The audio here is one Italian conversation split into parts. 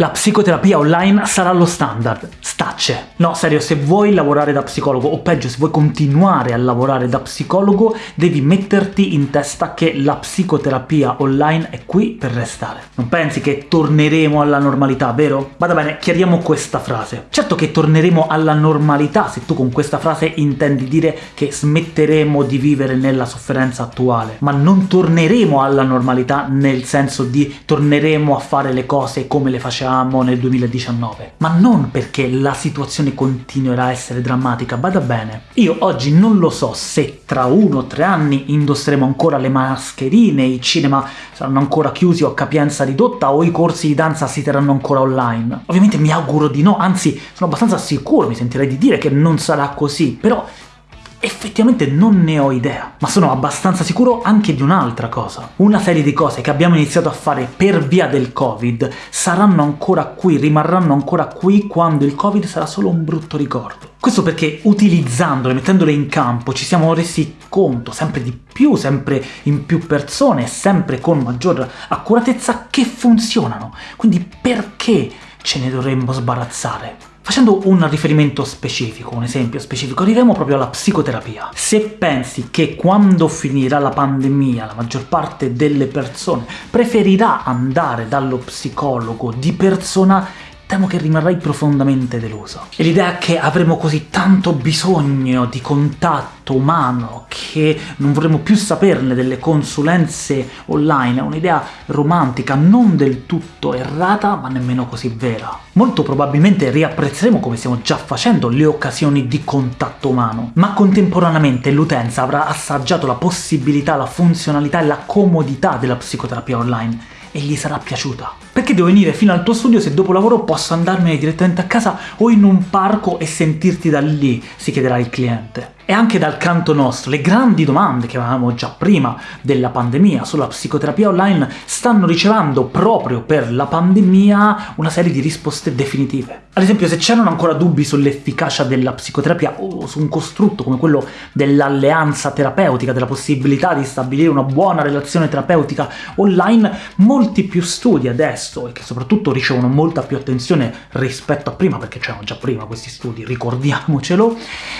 La psicoterapia online sarà lo standard. Stacce. No, serio, se vuoi lavorare da psicologo, o peggio, se vuoi continuare a lavorare da psicologo, devi metterti in testa che la psicoterapia online è qui per restare. Non pensi che torneremo alla normalità, vero? Vada bene, chiariamo questa frase. Certo che torneremo alla normalità se tu con questa frase intendi dire che smetteremo di vivere nella sofferenza attuale, ma non torneremo alla normalità nel senso di torneremo a fare le cose come le facevamo nel 2019. Ma non perché la situazione continuerà a essere drammatica, bada bene. Io oggi non lo so se tra uno o tre anni indosseremo ancora le mascherine, i cinema saranno ancora chiusi o a capienza ridotta, o i corsi di danza si terranno ancora online. Ovviamente mi auguro di no, anzi sono abbastanza sicuro, mi sentirei di dire che non sarà così, però Effettivamente non ne ho idea, ma sono abbastanza sicuro anche di un'altra cosa. Una serie di cose che abbiamo iniziato a fare per via del Covid saranno ancora qui, rimarranno ancora qui quando il Covid sarà solo un brutto ricordo. Questo perché utilizzandole, mettendole in campo, ci siamo resi conto sempre di più, sempre in più persone, sempre con maggior accuratezza, che funzionano. Quindi perché ce ne dovremmo sbarazzare? Facendo un riferimento specifico, un esempio specifico, arriviamo proprio alla psicoterapia. Se pensi che quando finirà la pandemia la maggior parte delle persone preferirà andare dallo psicologo di persona temo che rimarrai profondamente deluso. E l'idea che avremo così tanto bisogno di contatto umano che non vorremmo più saperne delle consulenze online è un'idea romantica, non del tutto errata, ma nemmeno così vera. Molto probabilmente riapprezzeremo, come stiamo già facendo, le occasioni di contatto umano, ma contemporaneamente l'utenza avrà assaggiato la possibilità, la funzionalità e la comodità della psicoterapia online e gli sarà piaciuta. Perché devo venire fino al tuo studio se dopo lavoro posso andarmene direttamente a casa o in un parco e sentirti da lì, si chiederà il cliente. E anche dal canto nostro, le grandi domande che avevamo già prima della pandemia sulla psicoterapia online stanno ricevendo proprio per la pandemia una serie di risposte definitive. Ad esempio, se c'erano ancora dubbi sull'efficacia della psicoterapia o su un costrutto come quello dell'alleanza terapeutica, della possibilità di stabilire una buona relazione terapeutica online, molti più studi adesso, e che soprattutto ricevono molta più attenzione rispetto a prima, perché c'erano già prima questi studi, ricordiamocelo,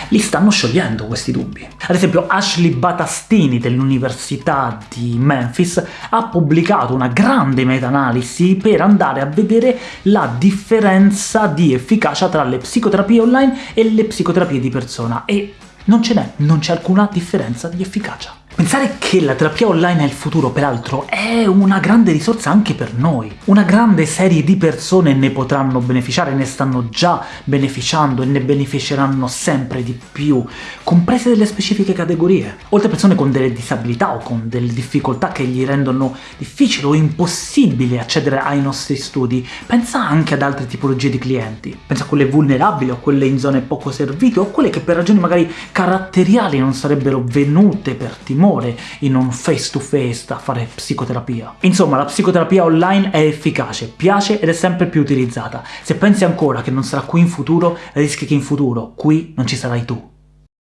li stanno sciogliendo risolvendo questi dubbi. Ad esempio Ashley Batastini dell'Università di Memphis ha pubblicato una grande meta-analisi per andare a vedere la differenza di efficacia tra le psicoterapie online e le psicoterapie di persona, e non ce n'è, non c'è alcuna differenza di efficacia. Pensare che la terapia online è il futuro, peraltro, è una grande risorsa anche per noi. Una grande serie di persone ne potranno beneficiare, ne stanno già beneficiando e ne beneficeranno sempre di più, comprese delle specifiche categorie. Oltre a persone con delle disabilità o con delle difficoltà che gli rendono difficile o impossibile accedere ai nostri studi, pensa anche ad altre tipologie di clienti. Pensa a quelle vulnerabili o quelle in zone poco servite o quelle che per ragioni magari caratteriali non sarebbero venute per timore in un face to face a fare psicoterapia. Insomma, la psicoterapia online è efficace, piace ed è sempre più utilizzata. Se pensi ancora che non sarà qui in futuro, rischi che in futuro qui non ci sarai tu.